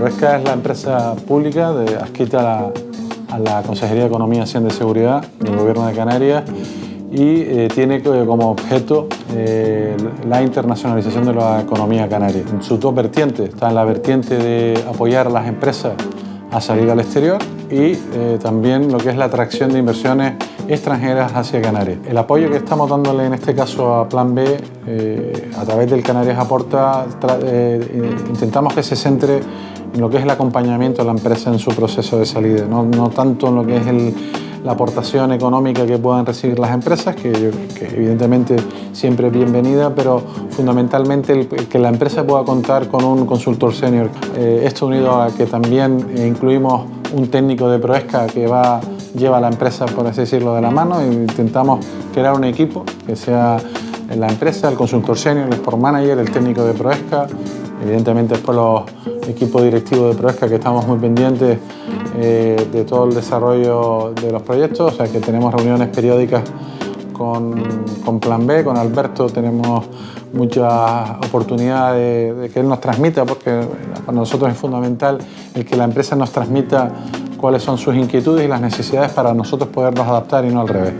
Pesca es la empresa pública de, adscrita a la, Consejería de Economía, Hacienda y Seguridad del Gobierno de Canarias y eh, tiene como objeto eh, la internacionalización de la economía canaria. En sus dos vertientes, está en la vertiente de apoyar a las empresas a salir al exterior y eh, también lo que es la atracción de inversiones extranjeras hacia Canarias. El apoyo que estamos dándole en este caso a Plan B a través del Canarias Aporta, intentamos que se centre en lo que es el acompañamiento de la empresa en su proceso de salida, no, tanto en lo que es el, la aportación económica que puedan recibir las empresas, que, evidentemente siempre es bienvenida, pero fundamentalmente que la empresa pueda contar con un consultor senior. Eh, esto unido a que también eh, incluimos un técnico de Proesca que va, lleva la empresa, por así decirlo, de la mano e intentamos crear un equipo que sea la empresa, el consultor senior, el sport manager, el técnico de Proesca, evidentemente después los equipos directivos de Proesca que estamos muy pendientes eh, de todo el desarrollo de los proyectos, o sea que tenemos reuniones periódicas con, con Plan B, con Alberto. Tenemos muchas oportunidades de, de, que él nos transmita, porque para nosotros es fundamental el que la empresa nos transmita cuáles son sus inquietudes y las necesidades para nosotros podernos adaptar y no al revés.